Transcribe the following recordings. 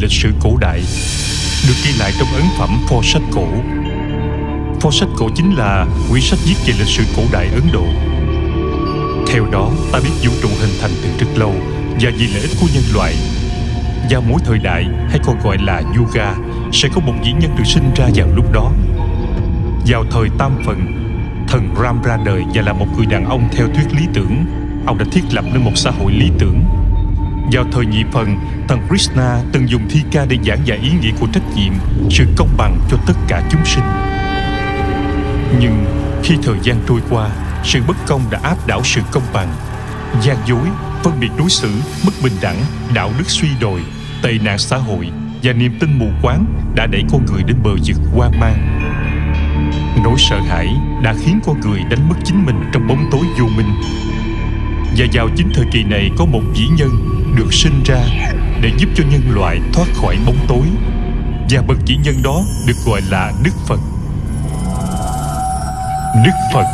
lịch sử cổ đại Được ghi lại trong ấn phẩm pho sách cổ. Pho sách cổ chính là quyển sách viết về lịch sử cổ đại Ấn Độ. Theo đó ta biết vũ trụ hình thành từ rất lâu Và vì lợi ích của nhân loại. Vào mỗi thời đại hay còn gọi là Yuga Sẽ có một vĩ nhân được sinh ra vào lúc đó. Vào thời Tam phần, Thần Ram ra đời và là một người đàn ông theo thuyết lý tưởng. Ông đã thiết lập nên một xã hội lý tưởng vào thời nhị phần, thần Krishna từng dùng thi ca để giảng dạy ý nghĩa của trách nhiệm, sự công bằng cho tất cả chúng sinh. Nhưng khi thời gian trôi qua, sự bất công đã áp đảo sự công bằng. gian dối, phân biệt đối xử, bất bình đẳng, đạo đức suy đồi, tệ nạn xã hội và niềm tin mù quáng đã đẩy con người đến bờ vực hoang mang. Nỗi sợ hãi đã khiến con người đánh mất chính mình trong bóng tối vô minh. Và vào chính thời kỳ này có một vĩ nhân được sinh ra để giúp cho nhân loại thoát khỏi bóng tối và bậc chỉ nhân đó được gọi là Đức Phật. Đức Phật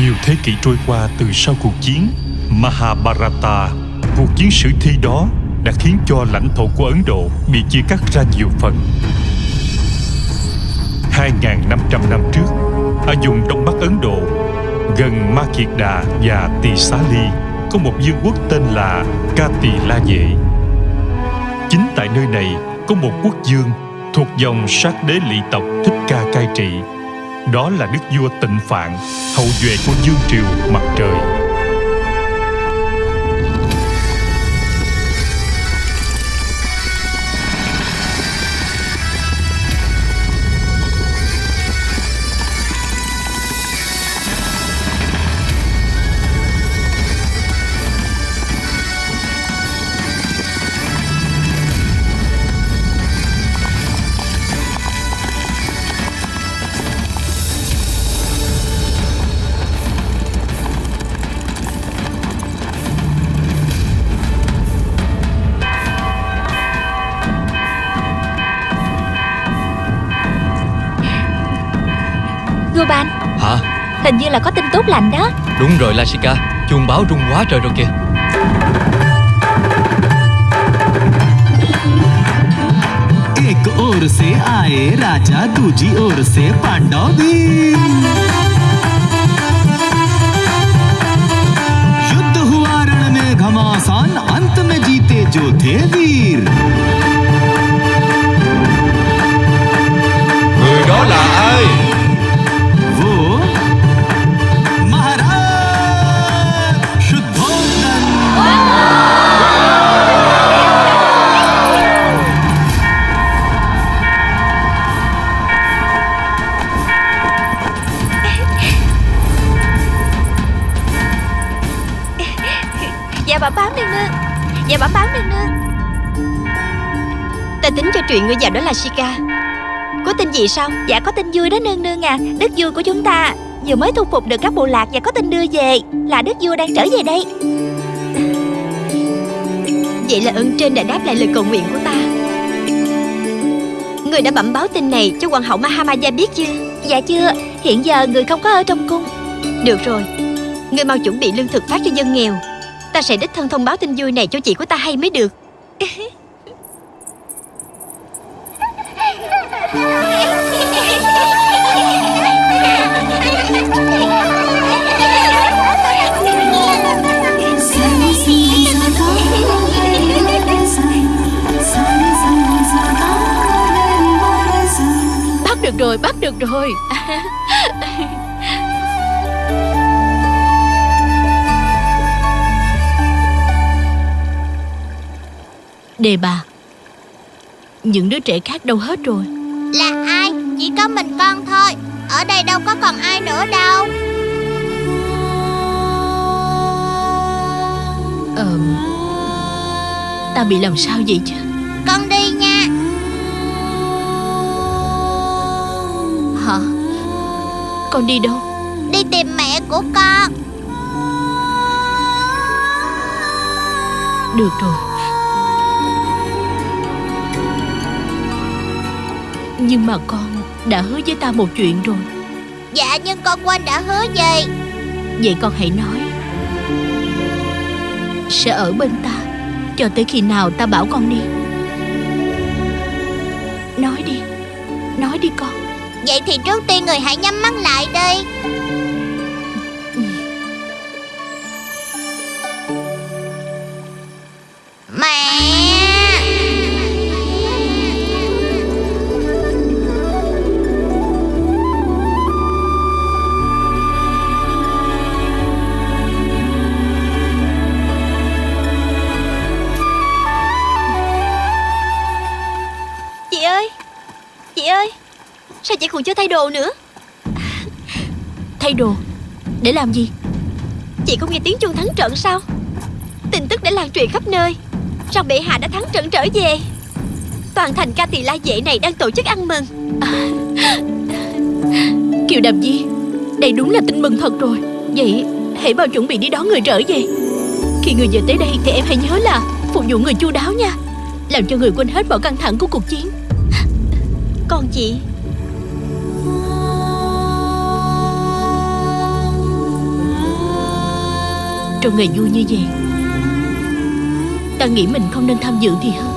Nhiều thế kỷ trôi qua từ sau cuộc chiến Mahabharata, cuộc chiến sử thi đó đã khiến cho lãnh thổ của Ấn Độ bị chia cắt ra nhiều phần. 2.500 năm trước, ở vùng Đông Bắc Ấn Độ, gần Ma Kiệt Đà và Tỳ Xá Ly, có một vương quốc tên là Ca Tỳ La Vệ. Chính tại nơi này có một quốc vương thuộc dòng sát đế lỵ tộc Thích Ca cai trị. Đó là đức vua Tịnh Phạn, hậu duệ của Dương Triều Mặt Trời. như là có tin tốt lành đó Đúng rồi Lashika Chuông báo rung quá trời rồi kìa एक ओर से आए राजा दूजी ओर से पांडव भी युद्ध हुआ रण में घमासान अंत में जीते जो थे वीर Ta tính cho chuyện ngươi già đó là Shika. Có tin gì sao? Dạ có tin vui đó nương nương à. Đức vua của chúng ta. Vừa mới thu phục được các bộ lạc và có tin đưa về. Là đức vua đang trở về đây. Vậy là ơn trên đã đáp lại lời cầu nguyện của ta. Người đã bẩm báo tin này cho hoàng hậu Mahamaya biết chưa? Dạ chưa. Hiện giờ người không có ở trong cung. Được rồi. Người mau chuẩn bị lương thực phát cho dân nghèo. Ta sẽ đích thân thông báo tin vui này cho chị của ta hay mới được. Được rồi, bắt được rồi. Đề bà Những đứa trẻ khác đâu hết rồi. Là ai? Chỉ có mình con thôi. Ở đây đâu có còn ai nữa đâu. Ờ Ta bị làm sao vậy chứ? Con đi nha Con đi đâu? Đi tìm mẹ của con. Được rồi. Nhưng mà con đã hứa với ta một chuyện rồi. Dạ nhưng con quên đã hứa gì? Vậy con hãy nói. Sẽ ở bên ta Cho tới khi nào ta bảo con đi Vậy thì trước tiên người hãy nhắm mắt lại đi. Còn chưa thay đồ nữa. Thay đồ? Để làm gì? Chị không nghe tiếng chuông thắng trận sao? Tin tức đã lan truyền khắp nơi. Rằng bệ hạ đã thắng trận trở về? Toàn thành ca tỳ la vệ này đang tổ chức ăn mừng. Kiều Đàm Di, Đây đúng là tin mừng thật rồi. Vậy hãy bao chuẩn bị đi đón người trở về. Khi người về tới đây thì em hãy nhớ là Phục vụ người chu đáo nha. Làm cho người quên hết mọi căng thẳng của cuộc chiến. Còn chị? Trong ngày vui như vậy. Ta nghĩ mình không nên tham dự thì hơn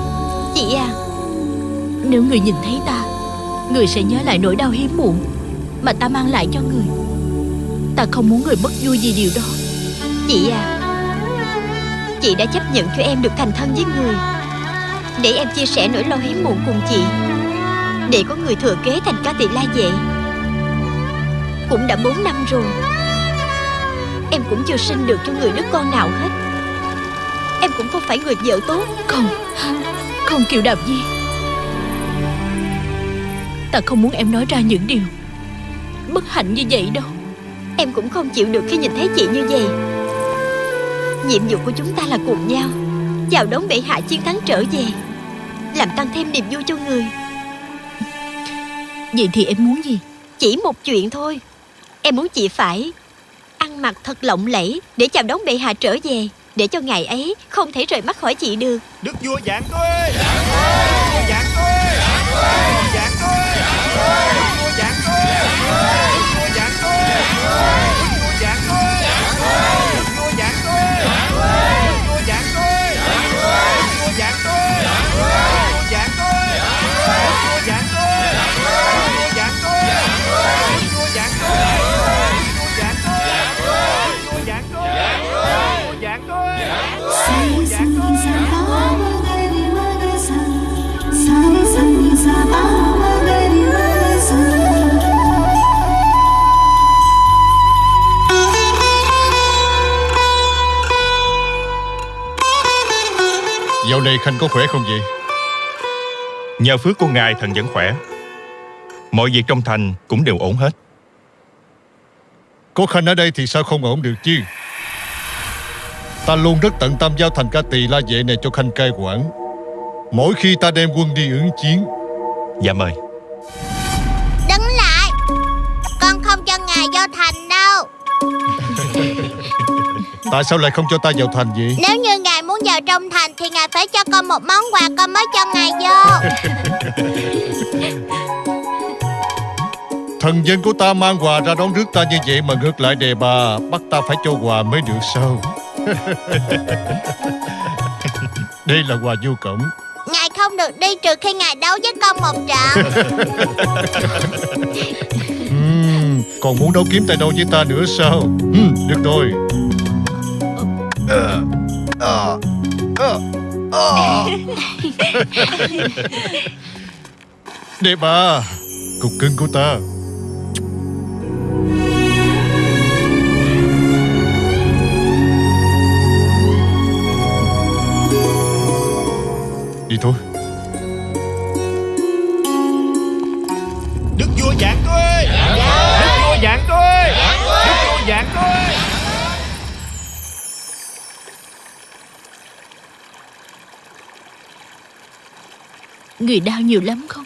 Chị à. Nếu người nhìn thấy ta Người sẽ nhớ lại nỗi đau hiếm muộn Mà ta mang lại cho người. Ta không muốn người mất vui vì điều đó. Chị à. Chị đã chấp nhận cho em được thành thân với người. Để em chia sẻ nỗi lo hiếm muộn cùng chị. Để có người thừa kế thành ca tỳ la vệ Cũng đã 4 năm rồi Em cũng chưa sinh được cho người đứa con nào hết. Em cũng không phải người vợ tốt. Không Không Kiều Đàm Di Ta không muốn em nói ra những điều Bất hạnh như vậy đâu. Em cũng không chịu được khi nhìn thấy chị như vậy. Nhiệm vụ của chúng ta là cùng nhau Chào đón bệ hạ chiến thắng trở về Làm tăng thêm niềm vui cho người. Vậy thì em muốn gì? Chỉ một chuyện thôi. Em muốn chị phải mặc thật lộng lẫy Để chào đón bệ hạ trở về, Để cho ngày ấy không thể rời mắt khỏi chị được. Đức vua dạng tôi Dạng tôi Dạng tôi Dạng tôi Dạng tôi. Khanh có khỏe không vậy? Nhờ phước của ngài thần vẫn khỏe. Mọi việc trong thành cũng đều ổn hết. Có Khanh ở đây thì sao không ổn được chứ? Ta luôn rất tận tâm giao thành ca tỳ la vệ này cho Khanh cai quản. Mỗi khi ta đem quân đi ứng chiến. Dạ mời. Đứng lại. Con không cho ngài vô thành đâu. Tại sao lại không cho ta vào thành vậy? Nếu như vào trong thành Thì ngài phải cho con một món quà Con mới cho ngài vô. Thần dân của ta mang quà ra đón rước ta như vậy Mà ngược lại đề bà Bắt ta phải cho quà mới được sao? Đây là quà vô cổng. Ngài không được đi trừ khi ngài đấu với con một trận. Ừm, Còn muốn đấu kiếm tay đâu với ta nữa sao? Ừm, Được rồi. Ờ, ờ, Đẹp à bà Cục cưng của ta. Đi thôi. Người đau nhiều lắm không?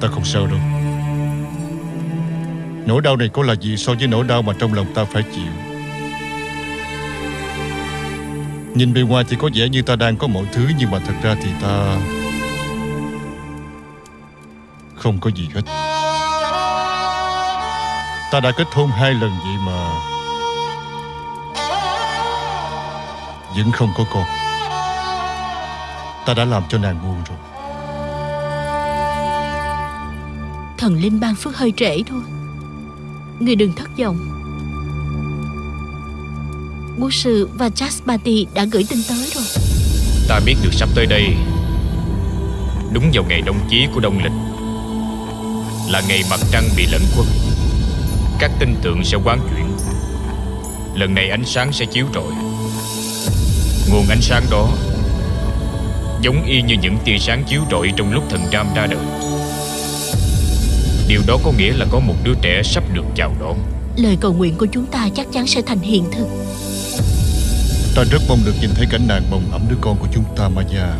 Ta không sao đâu. Nỗi đau này có là gì so với nỗi đau mà trong lòng ta phải chịu? Nhìn bề ngoài thì có vẻ như ta đang có mọi thứ Nhưng mà thật ra thì ta Không có gì hết. Ta đã kết hôn hai lần vậy mà. Vẫn không có con. Ta đã làm cho nàng buồn rồi. Thần linh ban phước hơi trễ thôi. Người đừng thất vọng. Bố sư và Jaspati đã gửi tin tới rồi. Ta biết được sắp tới đây Đúng vào ngày đông chí của đông lịch Là ngày mặt trăng bị lẫn khuất Các tinh tượng sẽ quán chuyển. Lần này ánh sáng sẽ chiếu rọi Nguồn ánh sáng đó Giống y như những tia sáng chiếu rọi trong lúc thần Ram ra đời. Điều đó có nghĩa là có một đứa trẻ sắp được chào đón. Lời cầu nguyện của chúng ta chắc chắn sẽ thành hiện thực. Ta rất mong được nhìn thấy cảnh nàng bồng ẩm đứa con của chúng ta Maya.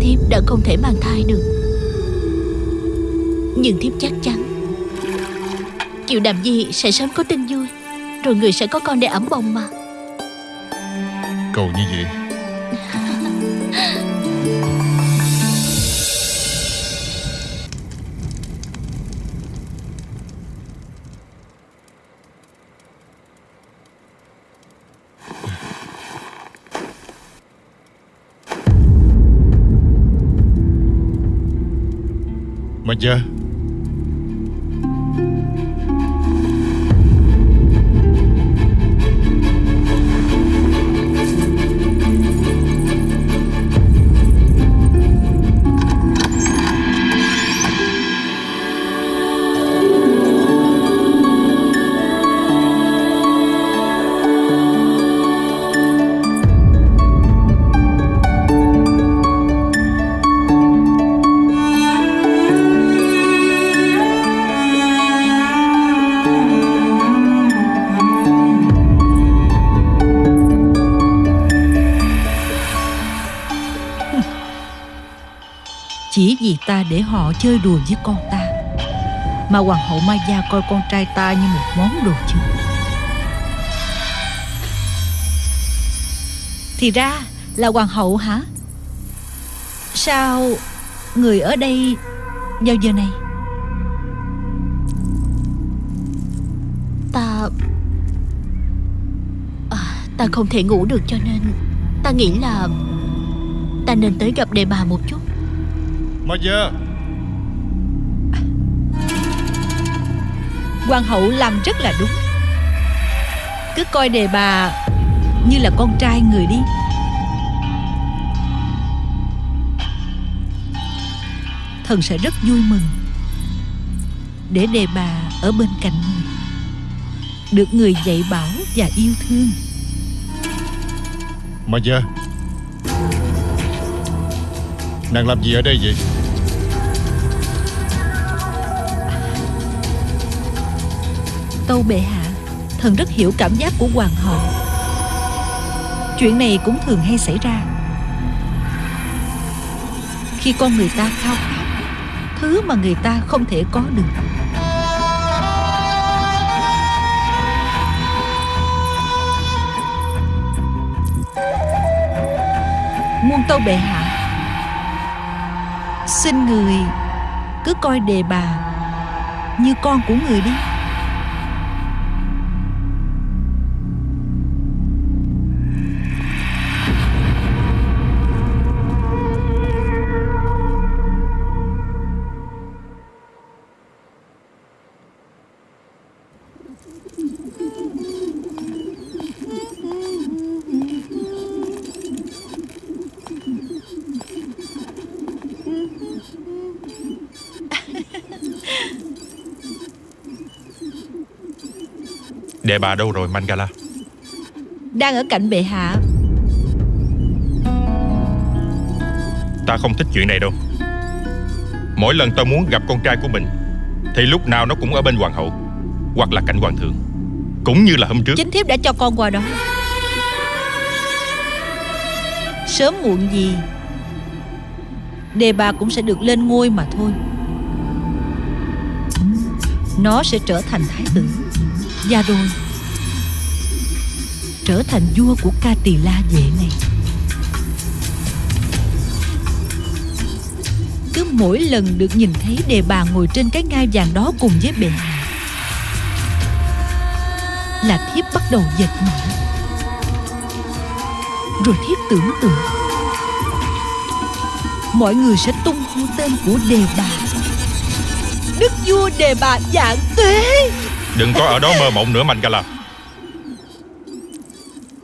Thiếp đã không thể mang thai được nhưng thiếp chắc chắn, Kiều Đàm Di sẽ sớm có tin vui, Rồi người sẽ có con để ẩm bồng mà. Cầu như vậy. Mà Chỉ gì ta để họ chơi đùa với con ta Mà hoàng hậu Maya coi con trai ta như một món đồ chơi Thì ra là hoàng hậu hả? Sao người ở đây vào giờ này? Ta à, Ta không thể ngủ được cho nên Ta nghĩ là Ta nên tới gặp đề bà một chút Maya Hoàng hậu làm rất là đúng. Cứ coi đề bà như là con trai người đi. Thần sẽ rất vui mừng Để đề bà ở bên cạnh người Được người dạy bảo và yêu thương. Maya Nàng làm gì ở đây vậy Tâu bệ hạ, Thần rất hiểu cảm giác của hoàng hậu. Chuyện này cũng thường hay xảy ra. Khi con người ta khao khát, Thứ mà người ta không thể có được. Muôn tâu bệ hạ, Xin người Cứ coi đề bà Như con của người đi. Đệ bà đâu rồi Mangala? Đang ở cạnh bệ hạ. Ta không thích chuyện này đâu. Mỗi lần ta muốn gặp con trai của mình Thì lúc nào nó cũng ở bên hoàng hậu Hoặc là cạnh hoàng thượng Cũng như là hôm trước. Chính thiếp đã cho con qua đó. Sớm muộn gì Đề bà cũng sẽ được lên ngôi mà thôi. Nó sẽ trở thành thái tử. Và rồi Trở thành vua của ca tỳ la vệ này. Cứ mỗi lần được nhìn thấy đề bà ngồi trên cái ngai vàng đó cùng với bệ hạ, Là thiếp bắt đầu giật mình Rồi thiếp tưởng tượng, Mọi người sẽ tung hô tên của đề bà. Đức vua đề bà dạng tuế Đừng có ở đó mơ mộng nữa Mangala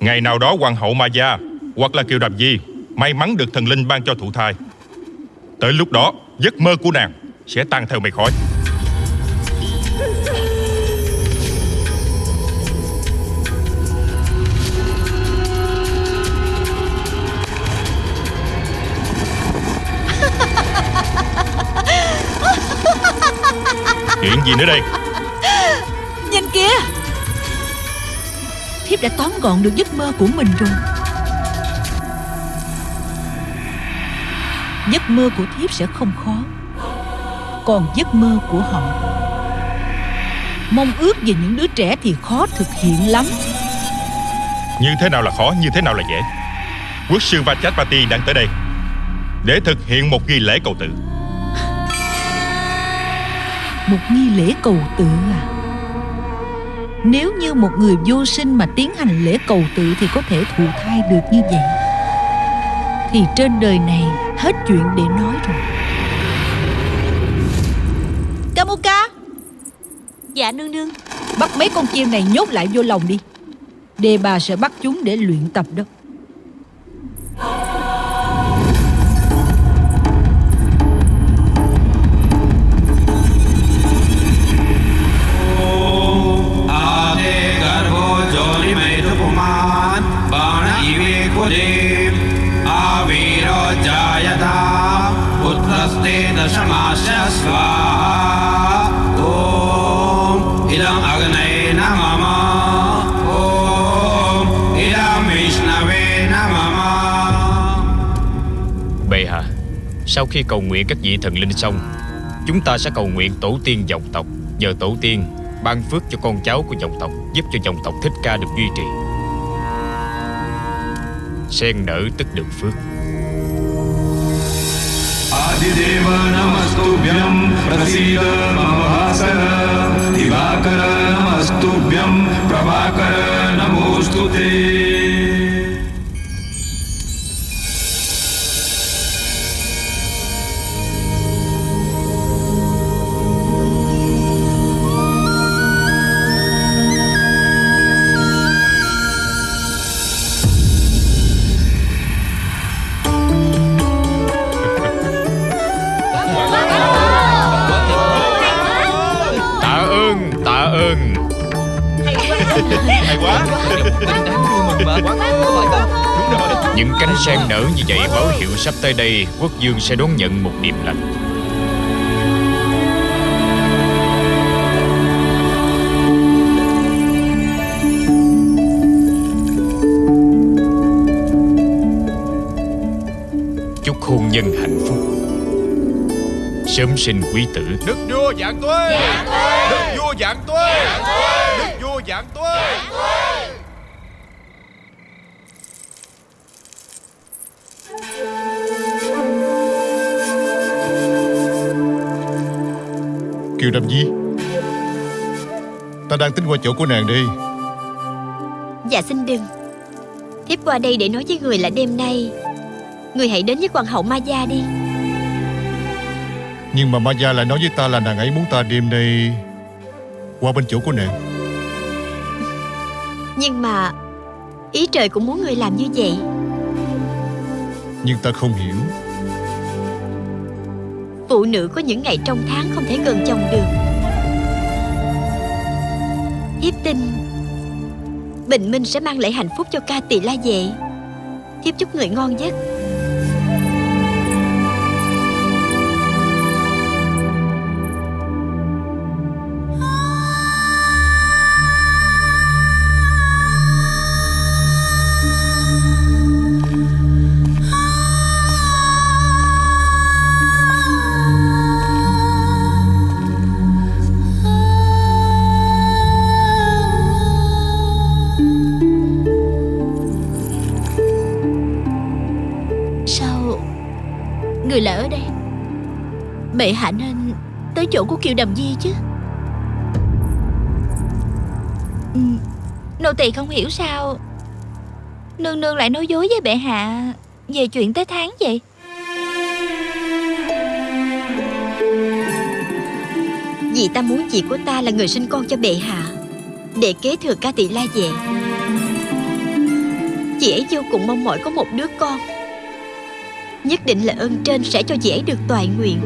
Ngày nào đó hoàng hậu Maya Hoặc là Kiều Đàm Di May mắn được thần linh ban cho thụ thai. Tới lúc đó giấc mơ của nàng Sẽ tan theo mây khói. Chuyện gì nữa đây? Nhìn kìa Thiếp đã tóm gọn được giấc mơ của mình rồi. Giấc mơ của thiếp sẽ không khó Còn giấc mơ của họ. Mong ước về những đứa trẻ thì khó thực hiện lắm. Như thế nào là khó Như thế nào là dễ? Quốc sư Vajapati đang tới đây Để thực hiện một nghi lễ cầu tự Một nghi lễ cầu tự à Nếu như một người vô sinh mà tiến hành lễ cầu tự Thì có thể thụ thai được như vậy. Thì trên đời này hết chuyện để nói rồi. Kamuka! Dạ nương nương. Bắt mấy con chim này nhốt lại vô lòng đi. Đề bà sẽ bắt chúng để luyện tập đó khi cầu nguyện các vị thần linh xong, chúng ta sẽ cầu nguyện tổ tiên dòng tộc, nhờ tổ tiên ban phước cho con cháu của dòng tộc, giúp cho dòng tộc Thích Ca được duy trì. Sen nở tức được phước. Adideva namastubhyam prasida mahasana Divakara namastubhyam pravakara namostute sắp tới đây Quốc dương sẽ đón nhận một điềm lành. Chúc hôn nhân hạnh phúc. Sớm sinh quý tử. Đức vua dạng tuế! Đức vua dạng tuế! Đức vua dạng tuế Kiều Đàm Di Ta đang tính qua chỗ của nàng đi. Dạ xin đừng. Thiếp qua đây để nói với người là đêm nay Người hãy đến với hoàng hậu Maya đi. Nhưng mà Maya lại nói với ta là nàng ấy muốn ta đêm nay Qua bên chỗ của nàng. Nhưng mà Ý trời cũng muốn người làm như vậy. Nhưng ta không hiểu Phụ nữ có những ngày trong tháng không thể gần chồng được. Thiếp tin, Bình minh sẽ mang lại hạnh phúc cho ca tỳ la vệ. Thiếp chúc người ngon giấc Bệ hạ nên tới chỗ của Kiều Đàm Di chứ. Ừ, Nô tỳ không hiểu sao Nương nương lại nói dối với bệ hạ Về chuyện tới tháng vậy? Vì ta muốn chị của ta là người sinh con cho bệ hạ Để kế thừa ca tỳ la vệ Chị ấy vô cùng mong mỏi có một đứa con Nhất định là ơn trên sẽ cho chị ấy được toại nguyện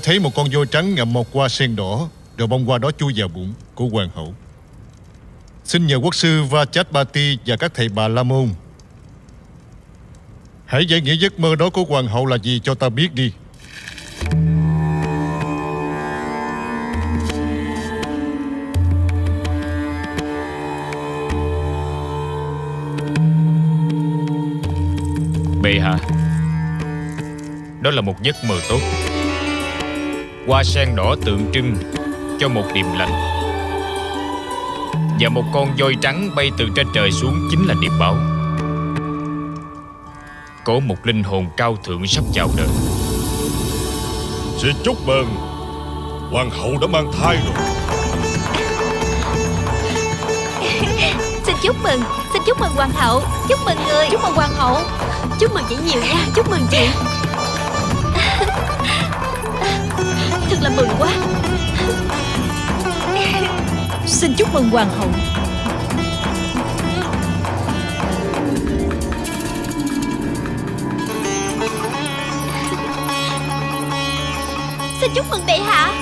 Tôi thấy một con voi trắng ngậm một hoa sen đỏ Rồi bông hoa đó chui vào bụng của hoàng hậu. Xin nhờ quốc sư Vachapati và các thầy bà La Môn. Hãy giải nghĩa giấc mơ đó của hoàng hậu là gì cho ta biết đi. Bệ hạ, Đó là một giấc mơ tốt. Hoa sen đỏ tượng trưng cho một điềm lành. Và một con voi trắng bay từ trên trời xuống chính là điềm báo Có một linh hồn cao thượng sắp chào đời. Xin chúc mừng Hoàng hậu đã mang thai rồi. Xin chúc mừng Xin chúc mừng hoàng hậu Chúc mừng người. Chúc mừng hoàng hậu. Chúc mừng chị nhiều nha Chúc mừng chị Thật là mừng quá. Xin chúc mừng hoàng hậu. Xin chúc mừng bệ hạ.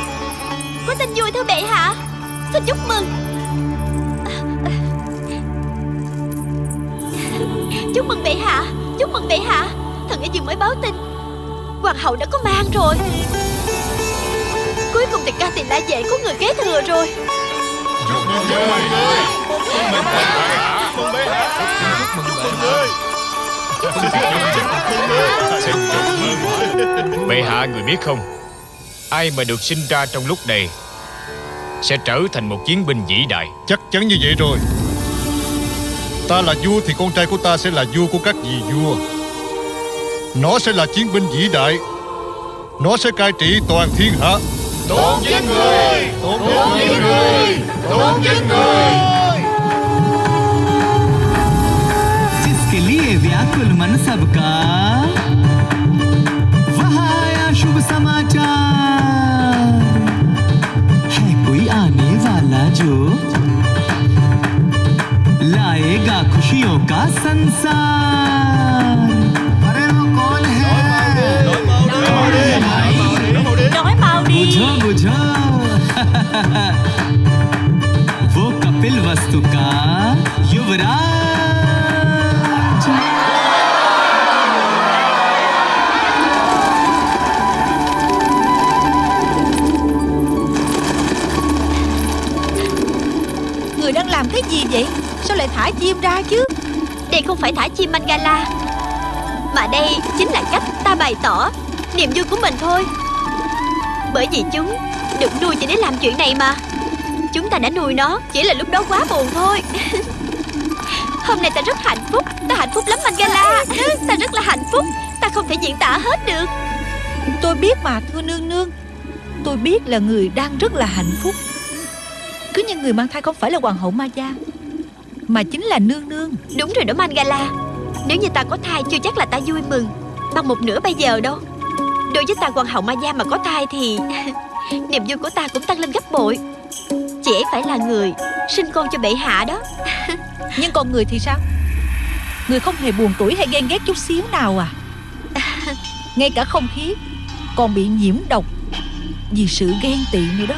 Có tin vui thưa bệ hạ. Xin chúc mừng. Chúc mừng bệ hạ. Chúc mừng bệ hạ. Thần ở vừa mới báo tin. Hoàng hậu đã có mang rồi. Cùng thì ca tiền la vệ có người kế thừa rồi. Bệ hạ người biết không? Ai mà được sinh ra trong lúc này Sẽ trở thành một chiến binh vĩ đại. Chắc chắn như vậy rồi. Ta là vua thì con trai của ta sẽ là vua của các vị vua. Nó sẽ là chiến binh vĩ đại. Nó sẽ cai trị toàn thiên hạ Tôn vinh người Tôn vinh người Tôn vinh người जिसके लिए व्याकुल मन सबका आया शुभ समाचार। है कोई आने वाला जो लाएगा खुशियों का संसार। mau đi बुझो बुझो वो कपिल वस्तु का युवराज Người đang làm cái gì vậy Sao lại thả chim ra chứ Đây không phải thả chim Mangala Mà đây chính là cách ta bày tỏ Niềm vui của mình thôi Bởi vì chúng được nuôi chỉ để làm chuyện này mà. Chúng ta đã nuôi nó Chỉ là lúc đó quá buồn thôi. Hôm nay ta rất hạnh phúc. Ta hạnh phúc lắm Mangala. Ta rất là hạnh phúc. Ta không thể diễn tả hết được. Tôi biết mà thưa nương nương. Tôi biết là người đang rất là hạnh phúc. Cứ như người mang thai không phải là hoàng hậu Maya Mà chính là nương nương. Đúng rồi đó Mangala. Nếu như ta có thai chưa chắc là ta vui mừng. Bằng một nửa bây giờ đâu Đối với ta hoàng hậu Maya mà có thai thì Niềm vui của ta cũng tăng lên gấp bội. Chị ấy phải là người Sinh con cho bệ hạ đó. Nhưng còn người thì sao? Người không hề buồn tuổi hay ghen ghét chút xíu nào à? Ngay cả không khí Còn bị nhiễm độc Vì sự ghen tị nữa đó.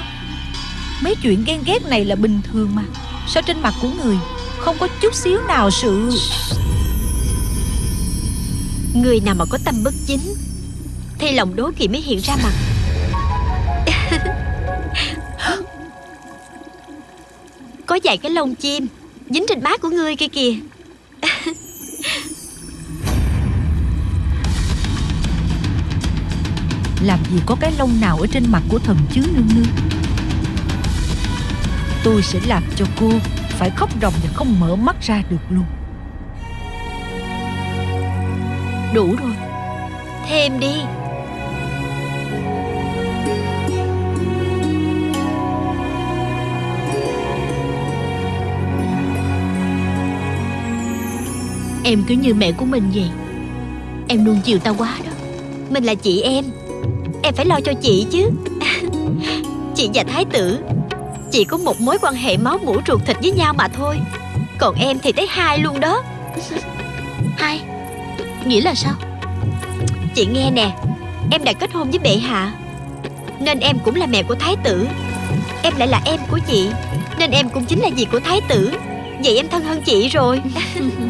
Mấy chuyện ghen ghét này là bình thường mà. Sao trên mặt của người Không có chút xíu nào sự Người nào mà có tâm bất chính Thì lòng đố kỵ mới hiện ra mặt. Có vài cái lông chim Dính trên má của ngươi kia kìa. Làm gì có cái lông nào ở trên mặt của thần chứ nương nương? Tôi sẽ làm cho cô Phải khóc ròng và không mở mắt ra được luôn. Đủ rồi. Thêm đi Em cứ như mẹ của mình vậy. Em nuông chiều ta quá đó. Mình là chị em. Em phải lo cho chị chứ. Chị và thái tử Chỉ có một mối quan hệ máu mủ ruột thịt với nhau mà thôi. Còn em thì tới hai luôn đó. Hai? Nghĩa là sao? Chị nghe nè Em đã kết hôn với bệ hạ Nên em cũng là mẹ của thái tử. Em lại là em của chị Nên em cũng chính là dì của thái tử. Vậy em thân hơn chị rồi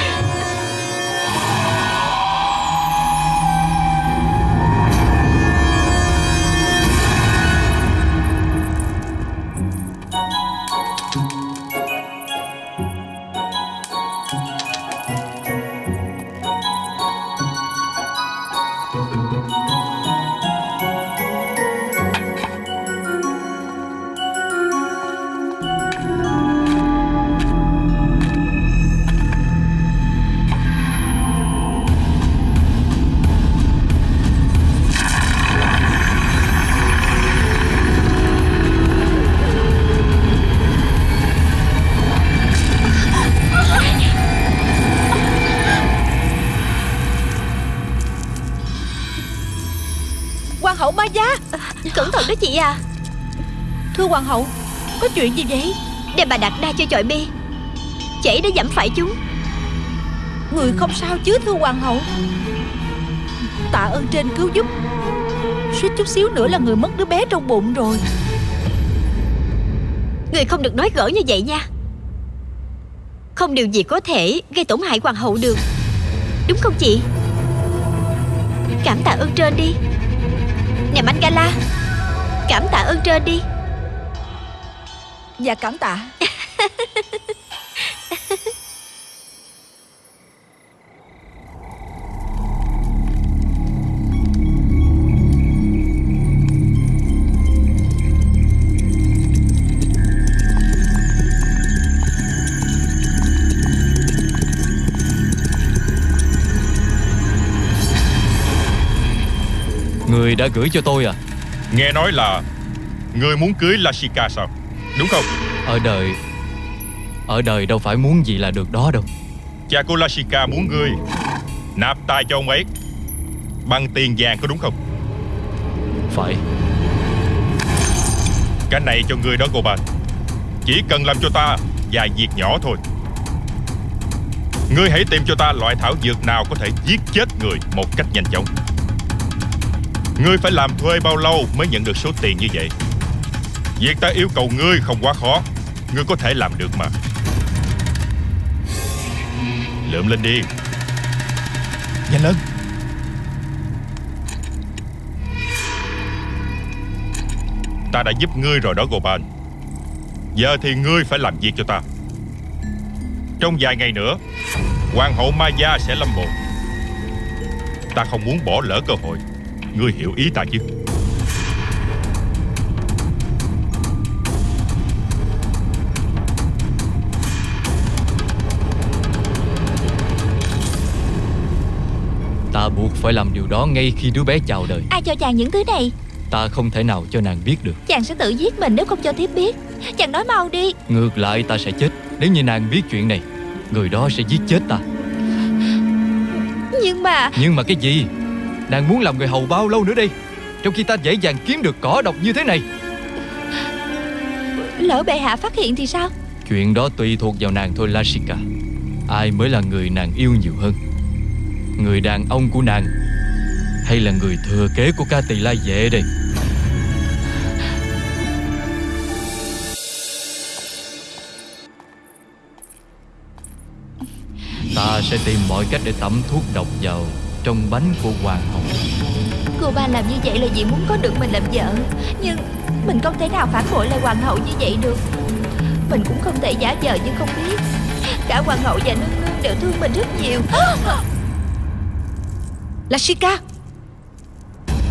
hoàng hậu. Có chuyện gì vậy? Để bà đặt đa cho chọi bi Chảy đã dẫm phải chúng. Người không sao chứ thưa hoàng hậu. Tạ ơn trên cứu giúp. Suýt chút xíu nữa là người mất đứa bé trong bụng rồi. Người không được nói gỡ như vậy nha. Không điều gì có thể gây tổn hại hoàng hậu được. Đúng không chị? Cảm tạ ơn trên đi. Nè Mangala Cảm tạ ơn trên đi Dạ cảm tạ. Người đã gửi cho tôi à? Nghe nói là Ngươi muốn cưới Lashika sao Đúng không? Ở đời Ở đời đâu phải muốn gì là được đó đâu. Cha của Lashika muốn ngươi Nạp tay cho ông ấy Bằng tiền vàng có đúng không? Phải. Cái này cho ngươi đó Goban. Chỉ cần làm cho ta vài việc nhỏ thôi. Ngươi hãy tìm cho ta loại thảo dược nào có thể giết chết người một cách nhanh chóng. Ngươi phải làm thuê bao lâu mới nhận được số tiền như vậy Việc ta yêu cầu ngươi không quá khó. Ngươi có thể làm được mà. Lượm lên đi. Nhanh lên Ta đã giúp ngươi rồi đó Gopan Giờ thì ngươi phải làm việc cho ta. Trong vài ngày nữa Hoàng hậu Maya sẽ lâm bồn Ta không muốn bỏ lỡ cơ hội. Ngươi hiểu ý ta chứ Ta buộc phải làm điều đó ngay khi đứa bé chào đời. Ai cho chàng những thứ này? Ta không thể nào cho nàng biết được. Chàng sẽ tự giết mình nếu không cho thiếp biết. Chàng nói mau đi. Ngược lại ta sẽ chết Nếu như nàng biết chuyện này. Người đó sẽ giết chết ta. Nhưng mà Nhưng mà cái gì? Nàng muốn làm người hầu bao lâu nữa đây? Trong khi ta dễ dàng kiếm được cỏ độc như thế này. Lỡ bệ hạ phát hiện thì sao? Chuyện đó tùy thuộc vào nàng thôi Lashika. Ai mới là người nàng yêu nhiều hơn Người đàn ông của nàng? Hay là người thừa kế của ca tỳ la vệ đây? Ta sẽ tìm mọi cách để tẩm thuốc độc vào Trong bánh của hoàng hậu Cô ba làm như vậy là vì muốn có được mình làm vợ. Nhưng mình không thể nào phản bội lại hoàng hậu như vậy được. Mình cũng không thể giả vờ như không biết. Cả hoàng hậu và nương nương đều thương mình rất nhiều. Lashika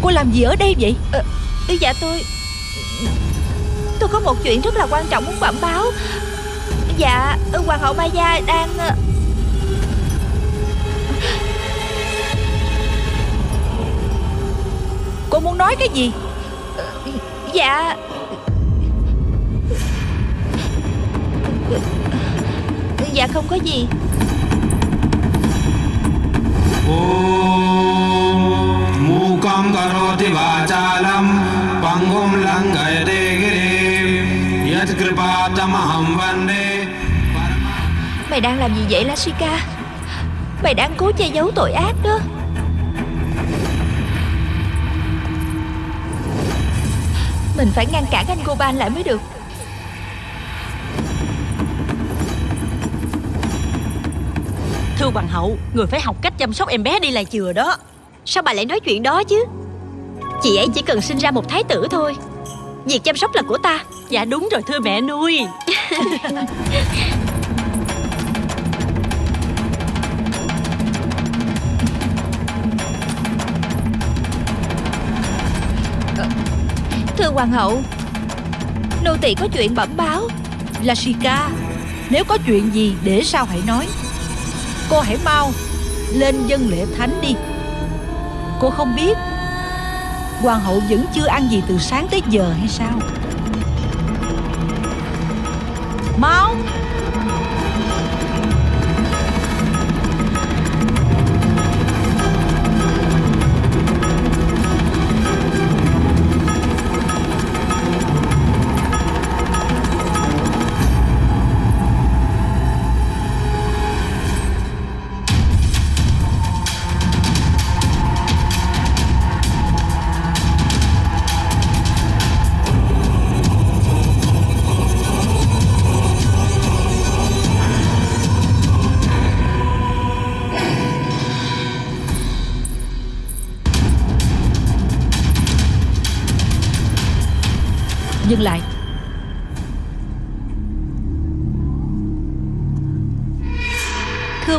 Cô làm gì ở đây vậy? Ờ, Dạ tôi Tôi có một chuyện rất là quan trọng muốn bẩm báo. Dạ Hoàng hậu Maya đang ờ, Cô muốn nói cái gì? Dạ. Dạ không có gì मूकं करोति वाचालं पङ्गुं लङ्घयते गिरिं यत्कृपातमहं वन्दे Mày đang làm gì vậy Lashika Mày đang cố che giấu tội ác đó Mình phải ngăn cản anh Goban lại mới được Thưa hoàng hậu Người phải học cách chăm sóc em bé đi là chừa đó. Sao bà lại nói chuyện đó chứ? Chị ấy chỉ cần sinh ra một thái tử thôi. Việc chăm sóc là của ta. Dạ đúng rồi thưa mẹ nuôi. Thưa hoàng hậu Nô tỳ có chuyện bẩm báo. Lashika Nếu có chuyện gì để sau hãy nói Cô hãy mau Lên dân lễ thánh đi. Cô không biết Hoàng hậu vẫn chưa ăn gì từ sáng tới giờ hay sao? Mau!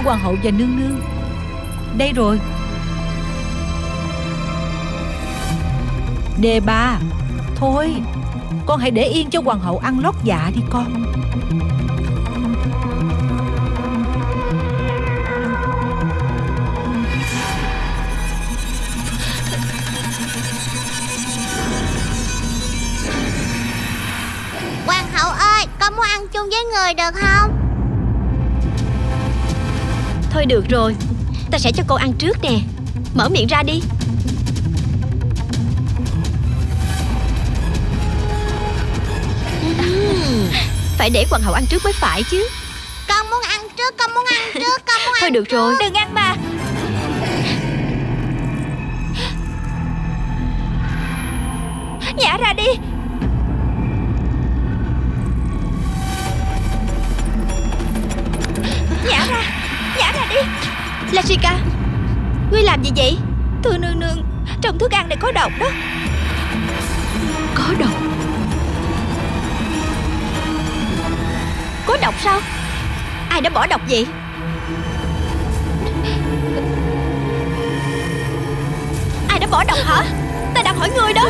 hoàng hậu và nương nương. Đây rồi. Đề bà, Thôi, Con hãy để yên cho hoàng hậu ăn lót dạ đi con. Hoàng hậu ơi Con muốn ăn chung với người được không? Thôi được rồi Ta sẽ cho cô ăn trước nè. Mở miệng ra đi. Phải để hoàng hậu ăn trước mới phải chứ. Con muốn ăn trước Con muốn ăn trước Con muốn Thôi ăn được rồi Đừng ăn mà. Nhả ra đi Lashika Ngươi làm gì vậy? Thưa nương nương Trong thức ăn này có độc đó. Có độc? Có độc sao? Ai đã bỏ độc vậy? Ai đã bỏ độc hả? Ta đang hỏi ngươi đó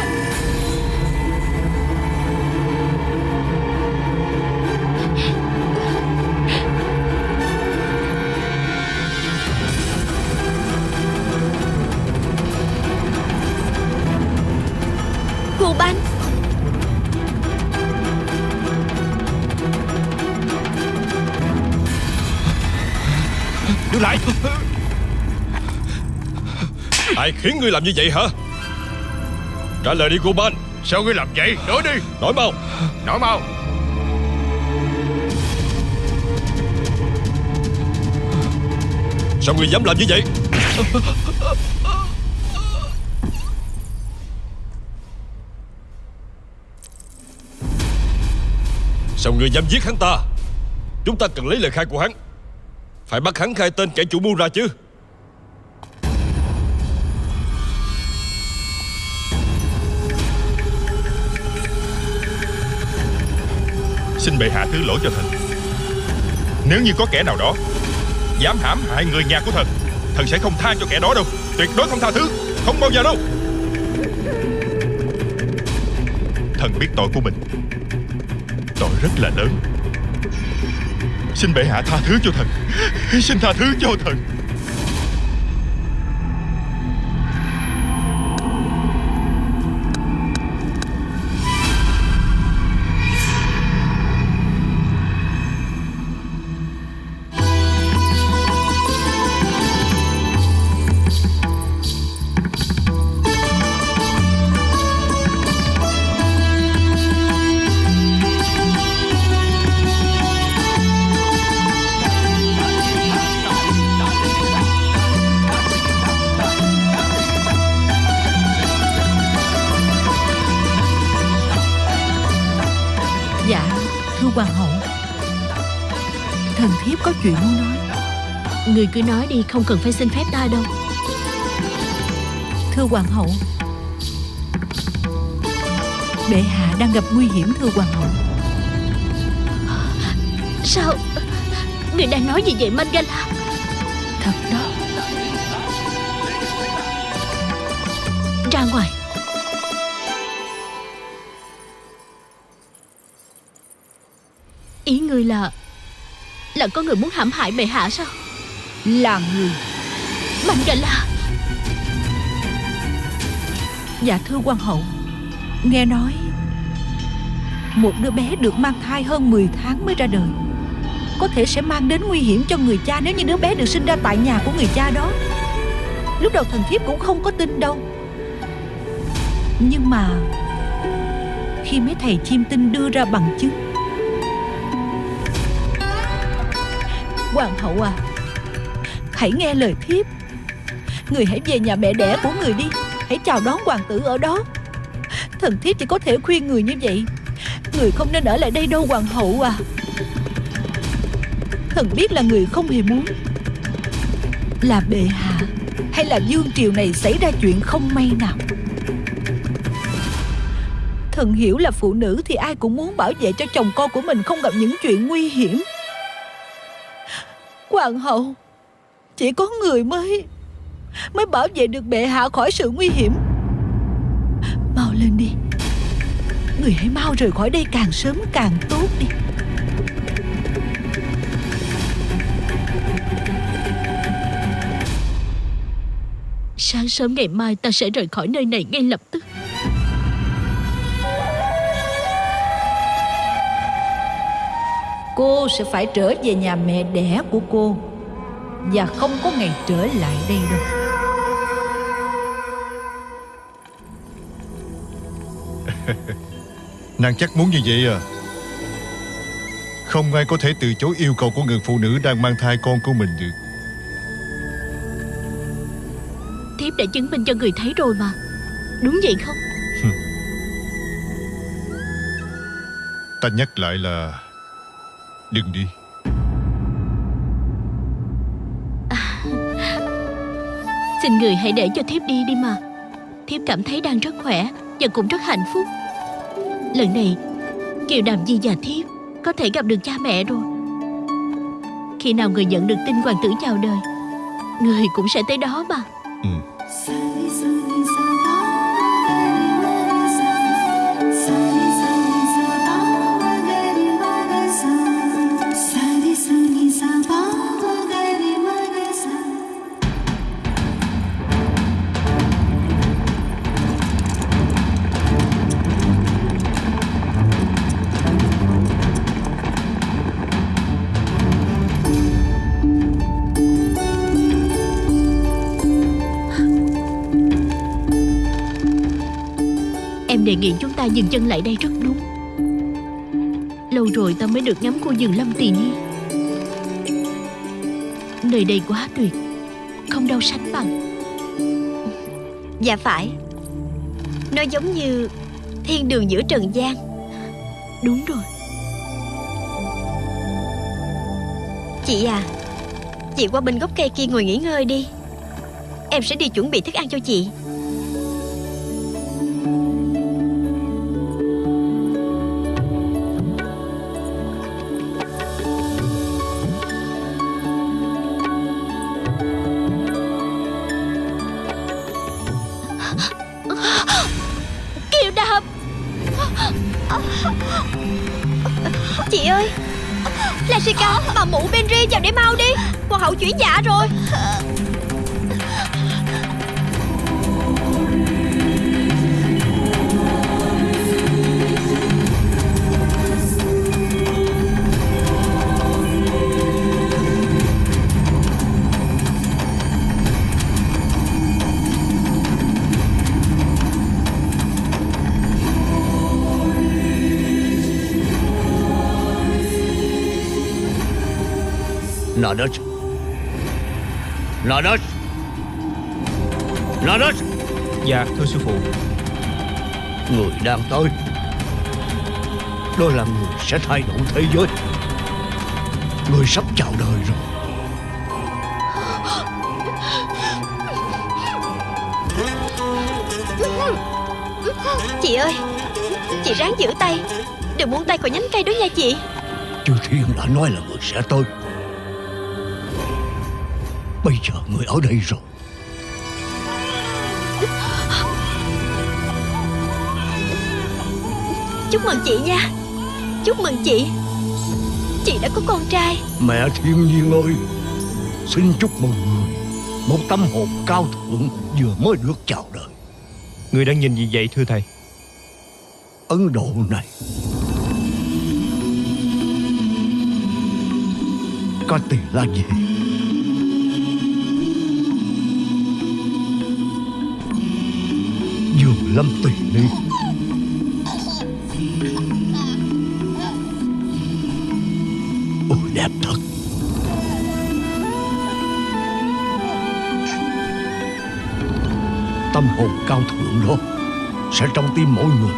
Ai khiến ngươi làm như vậy hả? Trả lời đi cô Ban. Sao ngươi làm vậy? Nói đi. Nói mau. Nói mau. Sao ngươi dám làm như vậy? Sao ngươi dám giết hắn ta? Chúng ta cần lấy lời khai của hắn. Phải bắt hắn khai tên kẻ chủ mưu ra chứ Xin bệ hạ thứ lỗi cho thần. Nếu như có kẻ nào đó Dám hãm hại người nhà của thần Thần sẽ không tha cho kẻ đó đâu. Tuyệt đối không tha thứ, Không bao giờ đâu. Thần biết tội của mình. Tội rất là lớn. Xin bệ hạ tha thứ cho thần. Xin tha thứ cho thần. Chuyện muốn nói. Người cứ nói đi không cần phải xin phép ta đâu. Thưa hoàng hậu. Bệ hạ đang gặp nguy hiểm thưa hoàng hậu. Sao? Người đang nói gì vậy Mangala? Thật đó. Ra ngoài. Ý ngươi là Là có người muốn hãm hại bệ hạ sao? Là người. Mangala Dạ thưa hoàng hậu Nghe nói Một đứa bé được mang thai hơn 10 tháng mới ra đời. Có thể sẽ mang đến nguy hiểm cho người cha Nếu như đứa bé được sinh ra tại nhà của người cha đó. Lúc đầu thần thiếp cũng không có tin đâu. Nhưng mà Khi mấy thầy chim tinh đưa ra bằng chứng Hoàng hậu à Hãy nghe lời thiếp. Người hãy về nhà mẹ đẻ của người đi, Hãy chào đón hoàng tử ở đó. Thần thiếp chỉ có thể khuyên người như vậy. Người không nên ở lại đây đâu, hoàng hậu à. Thần biết là người không hề muốn. Là bệ hạ, Hay là dương triều này xảy ra chuyện không may nào? Thần hiểu là phụ nữ thì ai cũng muốn bảo vệ cho chồng con của mình không gặp những chuyện nguy hiểm. Hoàng hậu. Chỉ có người mới Mới bảo vệ được bệ hạ khỏi sự nguy hiểm. Mau lên đi. Người hãy mau rời khỏi đây càng sớm càng tốt đi. Sáng sớm ngày mai ta sẽ rời khỏi nơi này ngay lập tức. Cô sẽ phải trở về nhà mẹ đẻ của cô. Và không có ngày trở lại đây đâu. Nàng chắc muốn như vậy à? Không ai có thể từ chối yêu cầu của người phụ nữ đang mang thai con của mình được. Thiếp đã chứng minh cho người thấy rồi mà. Đúng vậy không? Ta nhắc lại là Đừng đi. Xin người hãy để cho thiếp đi đi mà. Thiếp cảm thấy đang rất khỏe Và cũng rất hạnh phúc. Lần này Kiều Đàm Di và thiếp Có thể gặp được cha mẹ rồi. Khi nào người nhận được tin hoàng tử chào đời Người cũng sẽ tới đó mà. Em đề nghị chúng ta dừng chân lại đây rất đúng. Lâu rồi ta mới được ngắm khu vườn lâm tỳ ni Nơi đây quá tuyệt Không đâu sánh bằng. Dạ phải. Nó giống như thiên đường giữa trần gian. Đúng rồi. Chị à Chị qua bên gốc cây kia ngồi nghỉ ngơi đi. Em sẽ đi chuẩn bị thức ăn cho chị Kiều Đàm Chị ơi, Lashika, Bà mụ Benry vào để mau đi. Hoàng hậu chuyển dạ rồi. Nadas Nadas Nadas Dạ thưa sư phụ. Người đang tới. Đó là người sẽ thay đổi thế giới. Người sắp chào đời rồi. Chị ơi Chị ráng giữ tay. Đừng buông tay khỏi nhánh cây đó nha chị. Chư Thiên đã nói là người sẽ tới người ở đây rồi. Chúc mừng chị nha. Chúc mừng chị. Chị đã có con trai. Mẹ thiên nhiên ơi Xin chúc mừng người. Một tâm hồn cao thượng vừa mới được chào đời. Người đang nhìn gì vậy thưa thầy? Ấn Độ này. Có tiền là gì Dường lâm ly Ôi, đẹp thật. Tâm hồn cao thượng đó Sẽ trong tim mỗi người.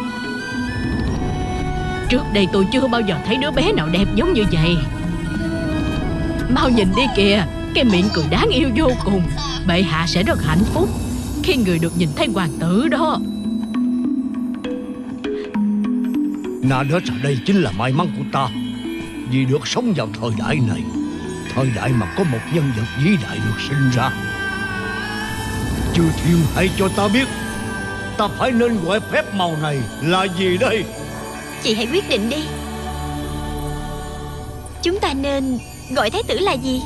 Trước đây tôi chưa bao giờ thấy đứa bé nào đẹp giống như vậy. Mau nhìn đi kìa, Cái miệng cười đáng yêu vô cùng. Bệ hạ sẽ rất hạnh phúc Khi người được nhìn thấy hoàng tử đó. Nadas ở đây chính là may mắn của ta. Vì được sống vào thời đại này, Thời đại mà có một nhân vật vĩ đại được sinh ra. Chư thiên hãy cho ta biết, Ta phải nên gọi phép màu này là gì đây? Chị hãy quyết định đi. Chúng ta nên gọi thái tử là gì?